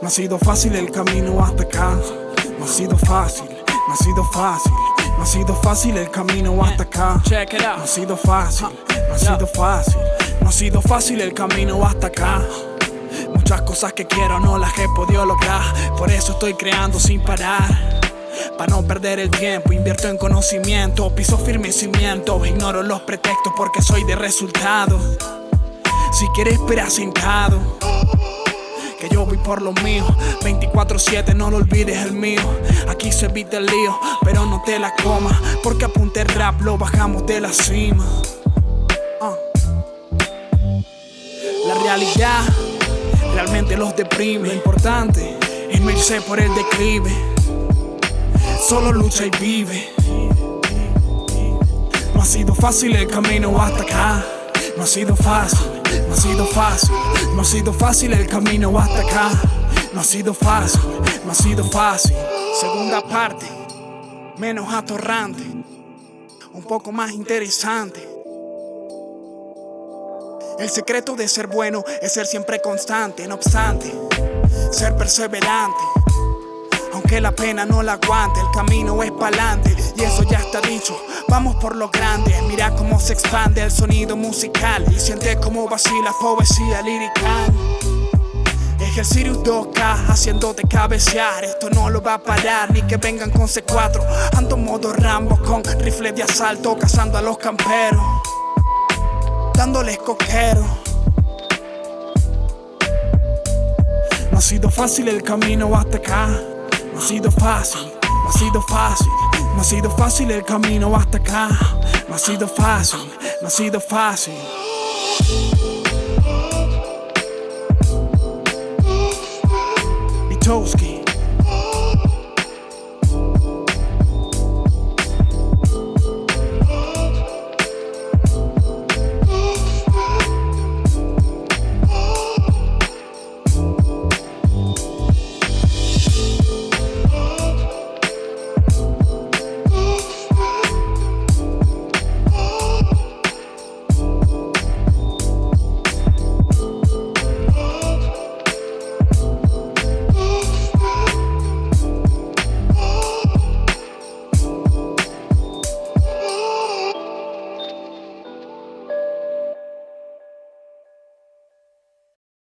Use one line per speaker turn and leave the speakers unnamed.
No ha sido fácil el camino hasta acá. No ha sido fácil, no ha sido fácil. No ha sido fácil el camino hasta acá.
Check it
No
out.
ha sido fácil, no ha sido fácil. No ha sido fácil el camino hasta acá. Muchas cosas que quiero no las he podido lograr. Por eso estoy creando sin parar. Para no perder el tiempo, invierto en conocimiento, piso firme cimiento. Ignoro los pretextos porque soy de resultado. Si quieres, espera sentado. Que yo voy por lo mío. 24-7, no lo olvides el mío. Aquí se evita el lío, pero no te la comas Porque apunte el rap, lo bajamos de la cima. Ah. La realidad realmente los deprime. Lo importante es no irse por el declive. Solo lucha y vive. No ha sido fácil el camino hasta acá No ha sido fácil, no ha sido fácil No ha sido fácil el camino hasta acá No ha sido fácil, no ha sido fácil Segunda parte, menos atorrante Un poco más interesante el secreto de ser bueno es ser siempre constante, no obstante, ser perseverante. Aunque la pena no la aguante, el camino es pa'lante y eso ya está dicho. Vamos por lo grande, mira cómo se expande el sonido musical. Y siente cómo vacila poesía lirical. El Sirius 2K haciéndote cabecear. Esto no lo va a parar, ni que vengan con C4 Ando modo Rambo con rifle de asalto Cazando a los camperos. Dándoles coquero. No ha sido fácil el camino hasta acá. No ha sido fácil, no ha sido fácil No ha sido fácil el camino hasta acá. No ha sido fácil, no ha sido fácil